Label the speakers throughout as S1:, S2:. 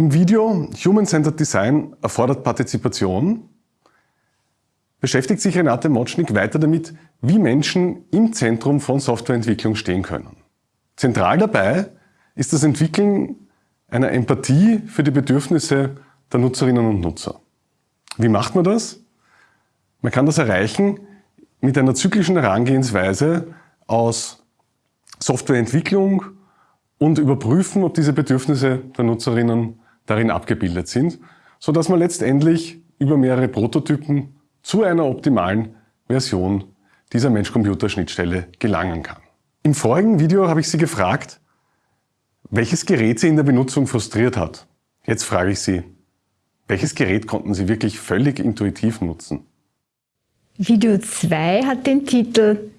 S1: Im Video Human-Centered Design erfordert Partizipation beschäftigt sich Renate Motschnik weiter damit, wie Menschen im Zentrum von Softwareentwicklung stehen können. Zentral dabei ist das Entwickeln einer Empathie für die Bedürfnisse der Nutzerinnen und Nutzer. Wie macht man das? Man kann das erreichen mit einer zyklischen Herangehensweise aus Softwareentwicklung und überprüfen, ob diese Bedürfnisse der Nutzerinnen darin abgebildet sind, so dass man letztendlich über mehrere Prototypen zu einer optimalen Version dieser Mensch-Computer-Schnittstelle gelangen kann. Im vorigen Video habe ich Sie gefragt, welches Gerät Sie in der Benutzung frustriert hat. Jetzt frage ich Sie, welches Gerät konnten Sie wirklich völlig intuitiv nutzen?
S2: Video 2 hat den Titel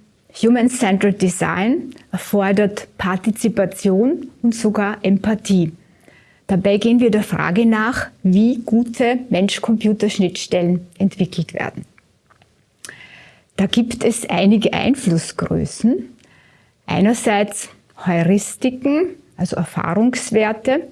S2: Human-Centered Design erfordert Partizipation und sogar Empathie. Dabei gehen wir der Frage nach, wie gute Mensch-Computer-Schnittstellen entwickelt werden. Da gibt es einige Einflussgrößen. Einerseits Heuristiken, also Erfahrungswerte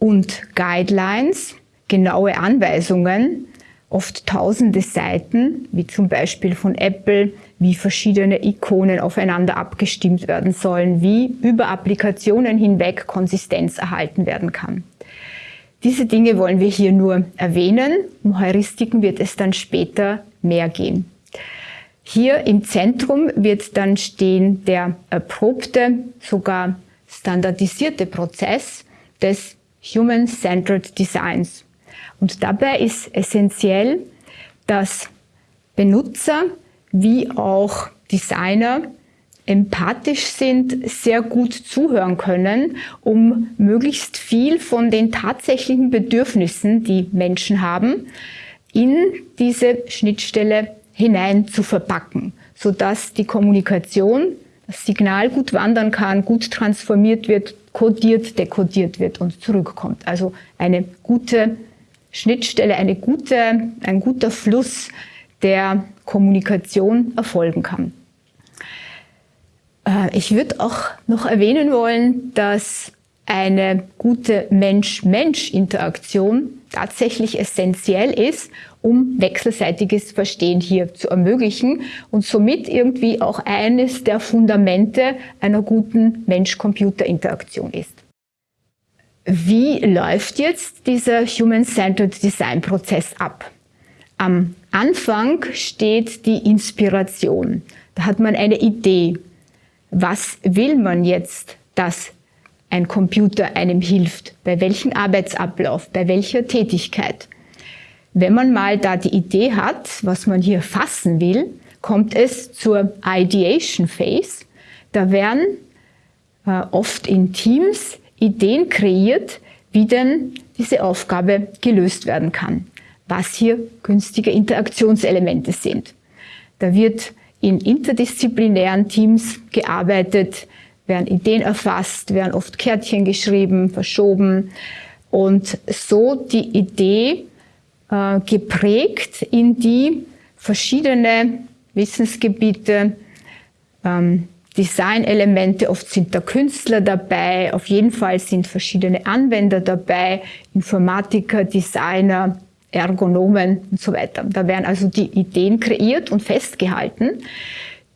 S2: und Guidelines, genaue Anweisungen, oft tausende Seiten, wie zum Beispiel von Apple, wie verschiedene Ikonen aufeinander abgestimmt werden sollen, wie über Applikationen hinweg Konsistenz erhalten werden kann. Diese Dinge wollen wir hier nur erwähnen. Um Heuristiken wird es dann später mehr gehen. Hier im Zentrum wird dann stehen der erprobte, sogar standardisierte Prozess des Human-Centered Designs. Und dabei ist essentiell, dass Benutzer wie auch Designer empathisch sind, sehr gut zuhören können, um möglichst viel von den tatsächlichen Bedürfnissen, die Menschen haben, in diese Schnittstelle hinein zu verpacken, sodass die Kommunikation, das Signal gut wandern kann, gut transformiert wird, kodiert, dekodiert wird und zurückkommt. Also eine gute Schnittstelle, eine gute, ein guter Fluss der Kommunikation erfolgen kann. Äh, ich würde auch noch erwähnen wollen, dass eine gute Mensch-Mensch-Interaktion tatsächlich essentiell ist, um wechselseitiges Verstehen hier zu ermöglichen und somit irgendwie auch eines der Fundamente einer guten Mensch-Computer-Interaktion ist. Wie läuft jetzt dieser Human-Centered Design-Prozess ab? Am Anfang steht die Inspiration. Da hat man eine Idee. Was will man jetzt, dass ein Computer einem hilft? Bei welchem Arbeitsablauf? Bei welcher Tätigkeit? Wenn man mal da die Idee hat, was man hier fassen will, kommt es zur Ideation Phase. Da werden äh, oft in Teams Ideen kreiert, wie denn diese Aufgabe gelöst werden kann, was hier günstige Interaktionselemente sind. Da wird in interdisziplinären Teams gearbeitet, werden Ideen erfasst, werden oft Kärtchen geschrieben, verschoben und so die Idee äh, geprägt, in die verschiedene Wissensgebiete ähm, Designelemente, oft sind da Künstler dabei, auf jeden Fall sind verschiedene Anwender dabei, Informatiker, Designer, Ergonomen und so weiter. Da werden also die Ideen kreiert und festgehalten,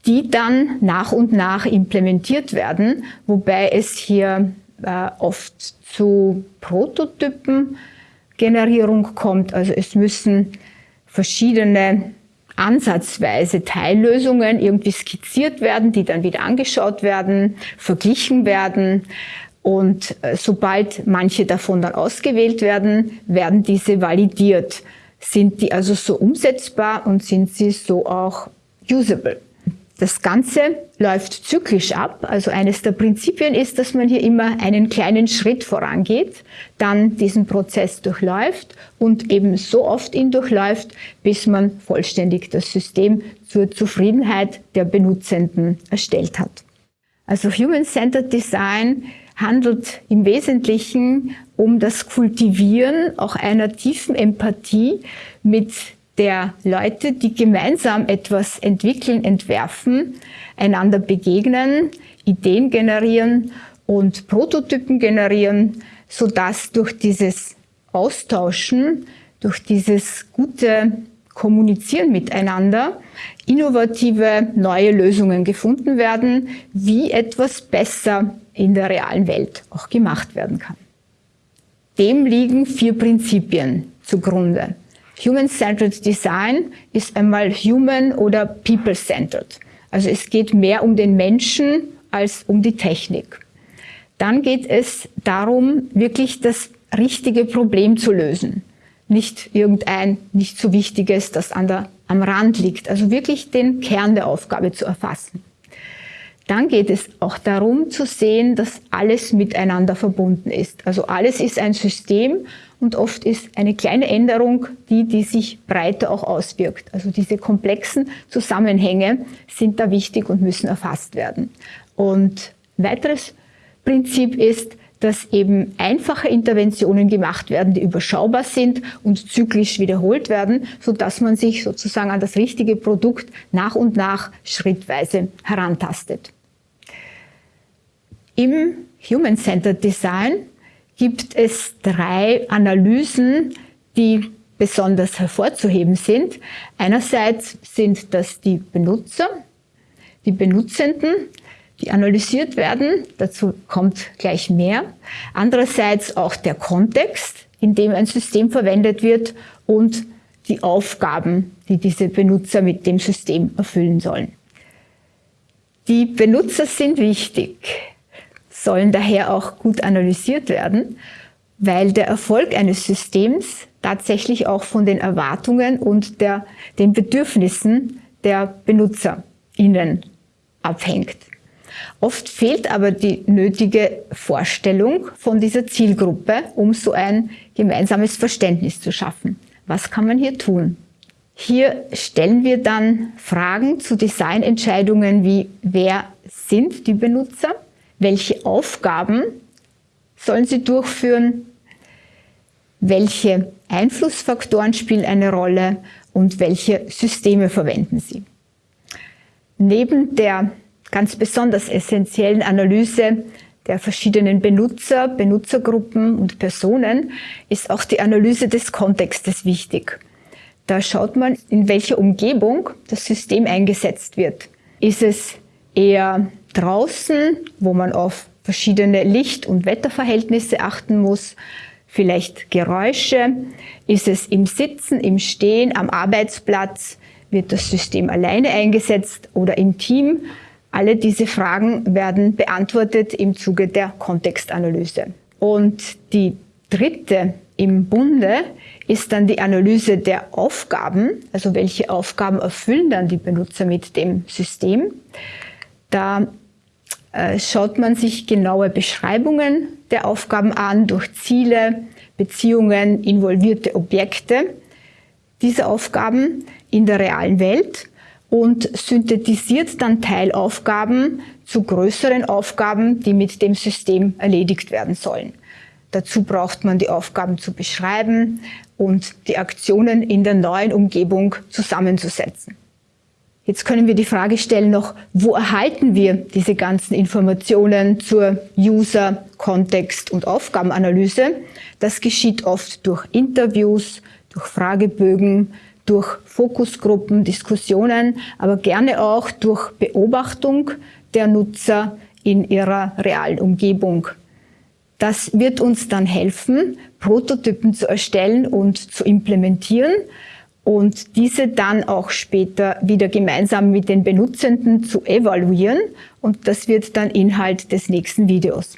S2: die dann nach und nach implementiert werden, wobei es hier äh, oft zu Prototypengenerierung kommt. Also es müssen verschiedene ansatzweise Teillösungen irgendwie skizziert werden, die dann wieder angeschaut werden, verglichen werden. Und äh, sobald manche davon dann ausgewählt werden, werden diese validiert. Sind die also so umsetzbar und sind sie so auch usable? Das Ganze läuft zyklisch ab. Also eines der Prinzipien ist, dass man hier immer einen kleinen Schritt vorangeht, dann diesen Prozess durchläuft und eben so oft ihn durchläuft, bis man vollständig das System zur Zufriedenheit der Benutzenden erstellt hat. Also Human-Centered Design handelt im Wesentlichen um das Kultivieren auch einer tiefen Empathie mit der Leute, die gemeinsam etwas entwickeln, entwerfen, einander begegnen, Ideen generieren und Prototypen generieren, sodass durch dieses Austauschen, durch dieses gute Kommunizieren miteinander innovative neue Lösungen gefunden werden, wie etwas besser in der realen Welt auch gemacht werden kann. Dem liegen vier Prinzipien zugrunde. Human-Centered Design ist einmal Human- oder People-Centered. Also es geht mehr um den Menschen als um die Technik. Dann geht es darum, wirklich das richtige Problem zu lösen. Nicht irgendein nicht so wichtiges, das an der, am Rand liegt. Also wirklich den Kern der Aufgabe zu erfassen. Dann geht es auch darum zu sehen, dass alles miteinander verbunden ist. Also alles ist ein System und oft ist eine kleine Änderung die, die sich breiter auch auswirkt. Also diese komplexen Zusammenhänge sind da wichtig und müssen erfasst werden. Und weiteres Prinzip ist, dass eben einfache Interventionen gemacht werden, die überschaubar sind und zyklisch wiederholt werden, so dass man sich sozusagen an das richtige Produkt nach und nach schrittweise herantastet. Im Human-Centered Design gibt es drei Analysen, die besonders hervorzuheben sind. Einerseits sind das die Benutzer, die Benutzenden, die analysiert werden. Dazu kommt gleich mehr. Andererseits auch der Kontext, in dem ein System verwendet wird und die Aufgaben, die diese Benutzer mit dem System erfüllen sollen. Die Benutzer sind wichtig sollen daher auch gut analysiert werden, weil der Erfolg eines Systems tatsächlich auch von den Erwartungen und der, den Bedürfnissen der BenutzerInnen abhängt. Oft fehlt aber die nötige Vorstellung von dieser Zielgruppe, um so ein gemeinsames Verständnis zu schaffen. Was kann man hier tun? Hier stellen wir dann Fragen zu Designentscheidungen wie, wer sind die Benutzer? welche Aufgaben sollen sie durchführen, welche Einflussfaktoren spielen eine Rolle und welche Systeme verwenden sie. Neben der ganz besonders essentiellen Analyse der verschiedenen Benutzer, Benutzergruppen und Personen ist auch die Analyse des Kontextes wichtig. Da schaut man, in welcher Umgebung das System eingesetzt wird. Ist es eher draußen, wo man auf verschiedene Licht- und Wetterverhältnisse achten muss, vielleicht Geräusche, ist es im Sitzen, im Stehen, am Arbeitsplatz, wird das System alleine eingesetzt oder im Team. Alle diese Fragen werden beantwortet im Zuge der Kontextanalyse. Und die dritte im Bunde ist dann die Analyse der Aufgaben, also welche Aufgaben erfüllen dann die Benutzer mit dem System. Da äh, schaut man sich genaue Beschreibungen der Aufgaben an durch Ziele, Beziehungen, involvierte Objekte dieser Aufgaben in der realen Welt und synthetisiert dann Teilaufgaben zu größeren Aufgaben, die mit dem System erledigt werden sollen. Dazu braucht man die Aufgaben zu beschreiben und die Aktionen in der neuen Umgebung zusammenzusetzen. Jetzt können wir die Frage stellen noch, wo erhalten wir diese ganzen Informationen zur User, Kontext und Aufgabenanalyse? Das geschieht oft durch Interviews, durch Fragebögen, durch Fokusgruppen, Diskussionen, aber gerne auch durch Beobachtung der Nutzer in ihrer realen Umgebung. Das wird uns dann helfen, Prototypen zu erstellen und zu implementieren, und diese dann auch später wieder gemeinsam mit den Benutzenden zu evaluieren. Und das wird dann Inhalt des nächsten Videos.